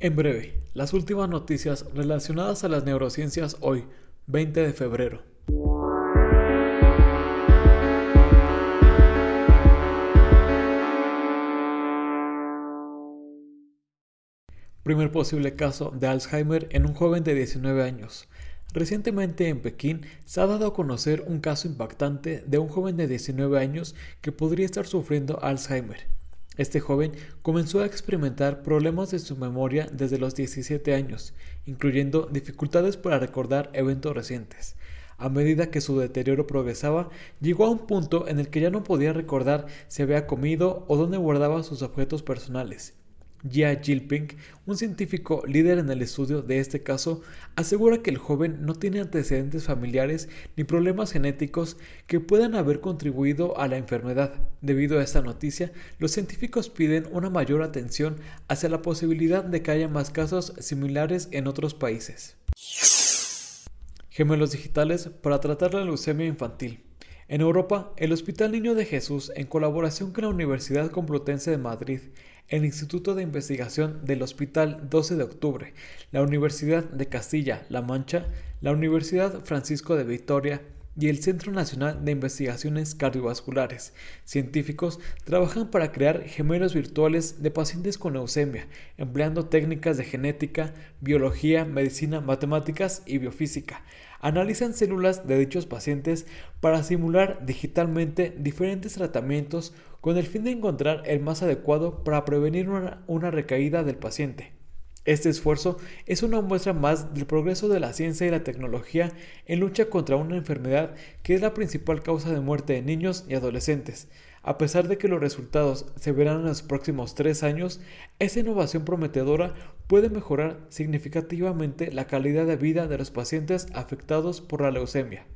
En breve, las últimas noticias relacionadas a las neurociencias hoy, 20 de febrero. Primer posible caso de Alzheimer en un joven de 19 años. Recientemente en Pekín se ha dado a conocer un caso impactante de un joven de 19 años que podría estar sufriendo Alzheimer. Este joven comenzó a experimentar problemas de su memoria desde los 17 años, incluyendo dificultades para recordar eventos recientes. A medida que su deterioro progresaba, llegó a un punto en el que ya no podía recordar si había comido o dónde guardaba sus objetos personales. Jia Jilping, un científico líder en el estudio de este caso, asegura que el joven no tiene antecedentes familiares ni problemas genéticos que puedan haber contribuido a la enfermedad. Debido a esta noticia, los científicos piden una mayor atención hacia la posibilidad de que haya más casos similares en otros países. Gemelos digitales para tratar la leucemia infantil. En Europa, el Hospital Niño de Jesús, en colaboración con la Universidad Complutense de Madrid, el Instituto de Investigación del Hospital 12 de Octubre, la Universidad de Castilla-La Mancha, la Universidad Francisco de Vitoria y el Centro Nacional de Investigaciones Cardiovasculares. Científicos trabajan para crear gemelos virtuales de pacientes con leucemia, empleando técnicas de genética, biología, medicina, matemáticas y biofísica. Analizan células de dichos pacientes para simular digitalmente diferentes tratamientos con el fin de encontrar el más adecuado para prevenir una, recaída del paciente. Este esfuerzo es una muestra más del progreso de la ciencia y la tecnología en lucha contra una enfermedad que es la principal causa de muerte de niños y adolescentes. A pesar de que los resultados se verán en los próximos tres años, esta innovación prometedora puede mejorar significativamente la calidad de vida de los pacientes afectados por la leucemia.